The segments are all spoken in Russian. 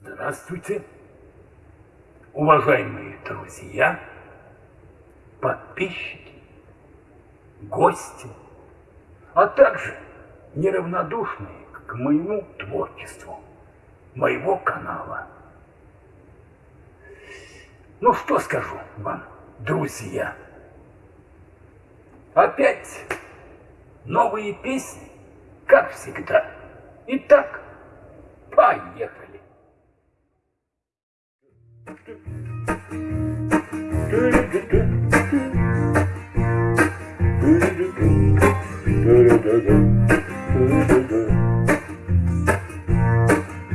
Здравствуйте, уважаемые друзья, подписчики, гости, а также неравнодушные к моему творчеству, моего канала. Ну что скажу вам, друзья? Опять новые песни, как всегда. Итак, поехали.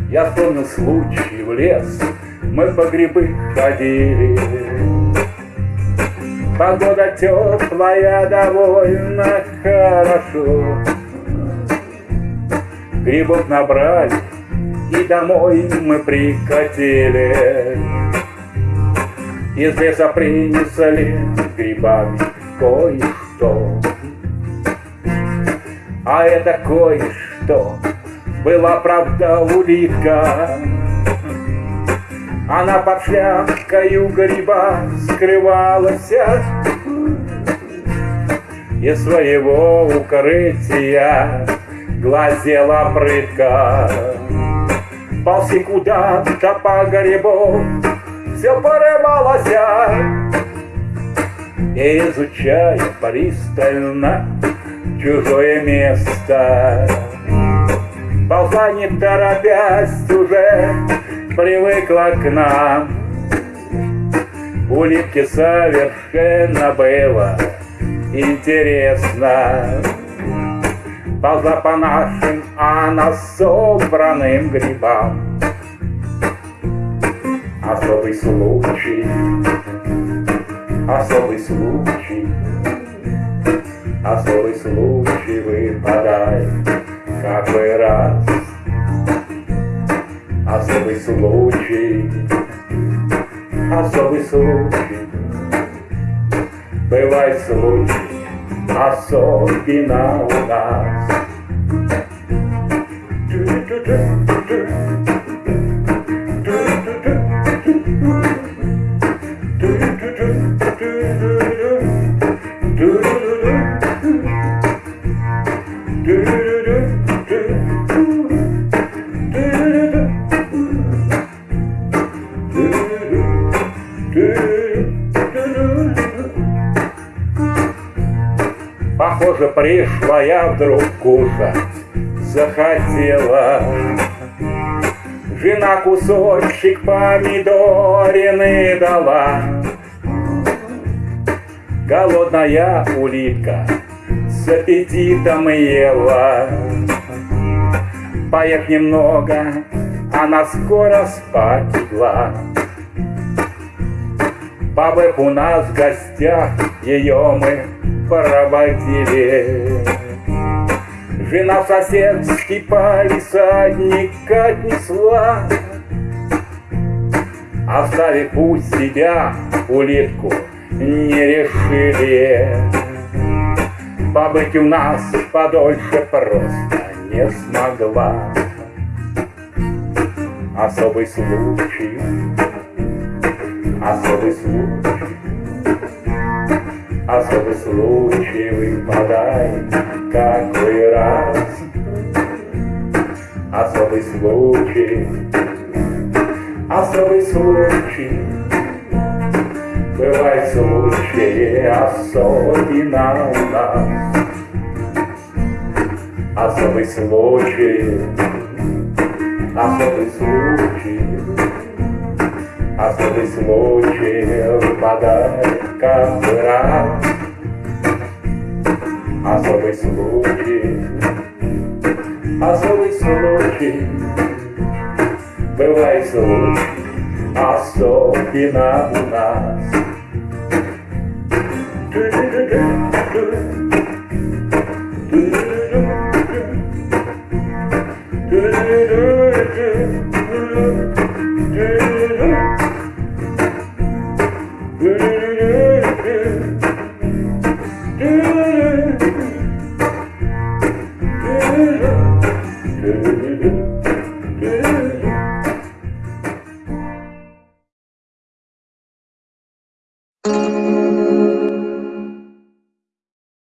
Я вспомнил случай в лес, мы по грибы ходили. Погода теплая, довольно хорошо. Грибов набрали, и домой мы прикатили. Из леса принесли грибами кое-что. А это кое-что была правда улитка. Она под шляпкою гриба скрывалась Из своего укрытия глазела прытка. Ползи куда-то по грибу, все порывалось И изучая пристально чужое место Ползла не торопясь уже привыкла к нам. Улитке совершенно было интересно. Ползла по нашим, а на собранным грибам. Особый случай, особый случай Особый случай выпадает Особый случай, особый случай Бывает случай, особенно у нас Похоже, пришла я вдруг кушать захотела. Жена кусочек помидорины дала. Голодная улитка с аппетитом ела. Поев немного, она скоро спать легла. Бабы у нас в гостях, ее мы проводили. Жена соседский палисадник отнесла, Оставив у себя улитку не решили. Побыть у нас подольше просто не смогла. Особый случай, особый случай, особый случай выпадает какой раз. Особый случай, особый случай, Бывает случаи особенно у нас. Особый случай, особый случай, особый случай выпадает каждый раз. Особый случай, особый случай, бывает случай, особенно у нас.